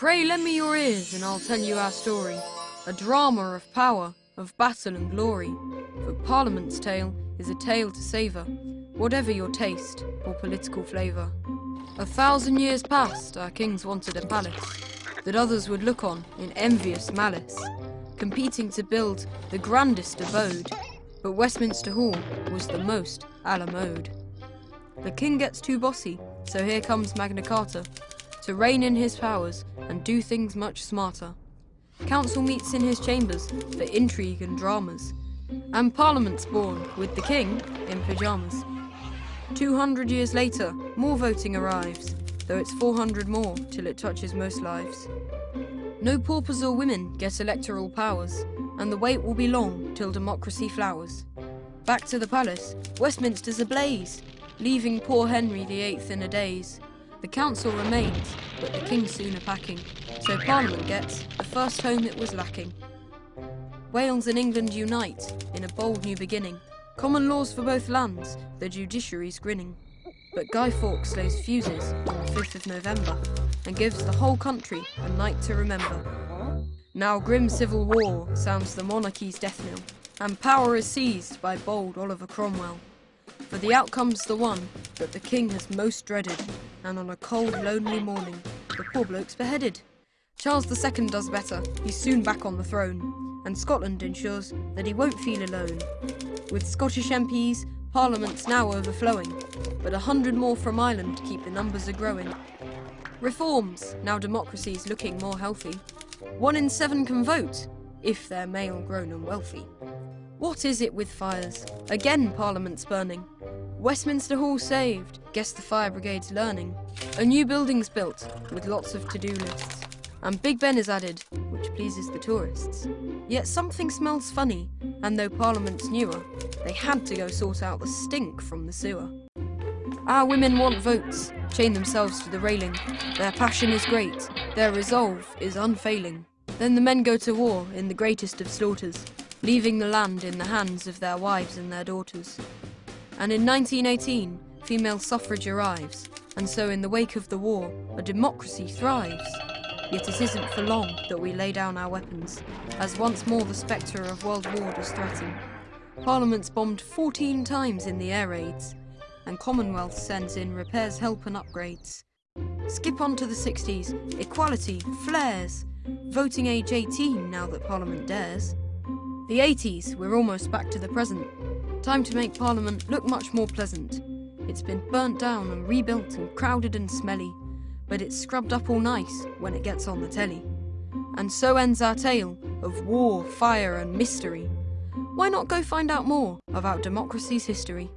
Pray lend me your ears and I'll tell you our story. A drama of power, of battle and glory. For Parliament's tale is a tale to savour, whatever your taste or political flavour. A thousand years past, our kings wanted a palace that others would look on in envious malice, competing to build the grandest abode. But Westminster Hall was the most a la mode. The king gets too bossy, so here comes Magna Carta to rein in his powers and do things much smarter. Council meets in his chambers for intrigue and dramas, and Parliament's born with the king in pyjamas. 200 years later, more voting arrives, though it's 400 more till it touches most lives. No paupers or women get electoral powers, and the wait will be long till democracy flowers. Back to the palace, Westminster's ablaze, leaving poor Henry VIII in a daze. The council remains, but the king soon a packing, so Parliament gets the first home it was lacking. Wales and England unite in a bold new beginning. Common laws for both lands, the judiciary's grinning. But Guy Fawkes slays fuses on the 5th of November and gives the whole country a night to remember. Now grim civil war sounds the monarchy's death knell, and power is seized by bold Oliver Cromwell. For the outcome's the one that the king has most dreaded, and on a cold, lonely morning, the poor bloke's beheaded. Charles II does better, he's soon back on the throne, and Scotland ensures that he won't feel alone. With Scottish MPs, Parliament's now overflowing, but a hundred more from Ireland keep the numbers a growing. Reforms, now democracy's looking more healthy. One in seven can vote, if they're male, grown and wealthy. What is it with fires? Again Parliament's burning. Westminster Hall saved, guess the fire brigade's learning. A new building's built, with lots of to-do lists. And Big Ben is added, which pleases the tourists. Yet something smells funny, and though Parliament's newer, they had to go sort out the stink from the sewer. Our women want votes, chain themselves to the railing. Their passion is great, their resolve is unfailing. Then the men go to war in the greatest of slaughters, leaving the land in the hands of their wives and their daughters. And in 1918, female suffrage arrives, and so in the wake of the war, a democracy thrives. Yet it isn't for long that we lay down our weapons, as once more the spectre of world war does threaten. Parliament's bombed 14 times in the air raids, and Commonwealth sends in repairs, help and upgrades. Skip on to the 60s, equality, flares, voting age 18 now that Parliament dares. The 80s, we're almost back to the present. Time to make Parliament look much more pleasant. It's been burnt down and rebuilt and crowded and smelly, but it's scrubbed up all nice when it gets on the telly. And so ends our tale of war, fire and mystery. Why not go find out more about democracy's history?